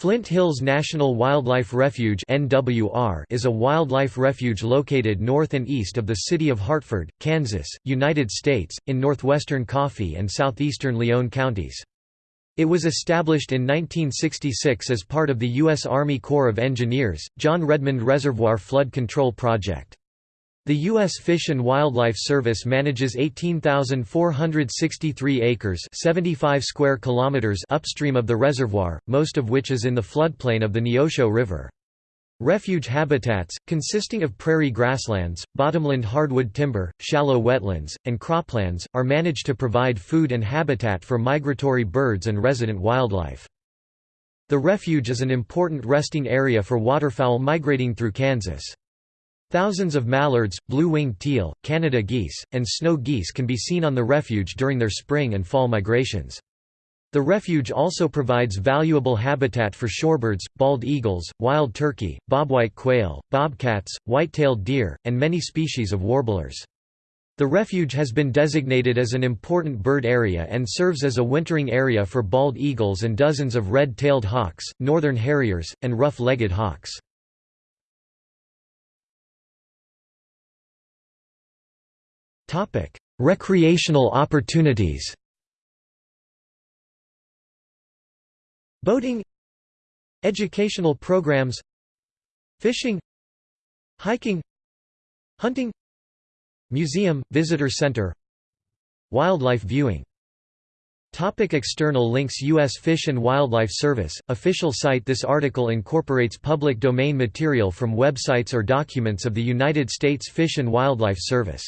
Flint Hills National Wildlife Refuge is a wildlife refuge located north and east of the city of Hartford, Kansas, United States, in northwestern Coffee and southeastern Lyon counties. It was established in 1966 as part of the U.S. Army Corps of Engineers, John Redmond Reservoir Flood Control Project. The U.S. Fish and Wildlife Service manages 18,463 acres 75 square kilometers upstream of the reservoir, most of which is in the floodplain of the Neosho River. Refuge habitats, consisting of prairie grasslands, bottomland hardwood timber, shallow wetlands, and croplands, are managed to provide food and habitat for migratory birds and resident wildlife. The refuge is an important resting area for waterfowl migrating through Kansas. Thousands of mallards, blue-winged teal, Canada geese, and snow geese can be seen on the refuge during their spring and fall migrations. The refuge also provides valuable habitat for shorebirds, bald eagles, wild turkey, bobwhite quail, bobcats, white-tailed deer, and many species of warblers. The refuge has been designated as an important bird area and serves as a wintering area for bald eagles and dozens of red-tailed hawks, northern harriers, and rough-legged hawks. Topic: Recreational opportunities. Boating Educational programs Fishing Hiking Hunting Museum, Visitor Center Wildlife viewing Topic external links U.S. Fish and Wildlife Service, official site This article incorporates public domain material from websites or documents of the United States Fish and Wildlife Service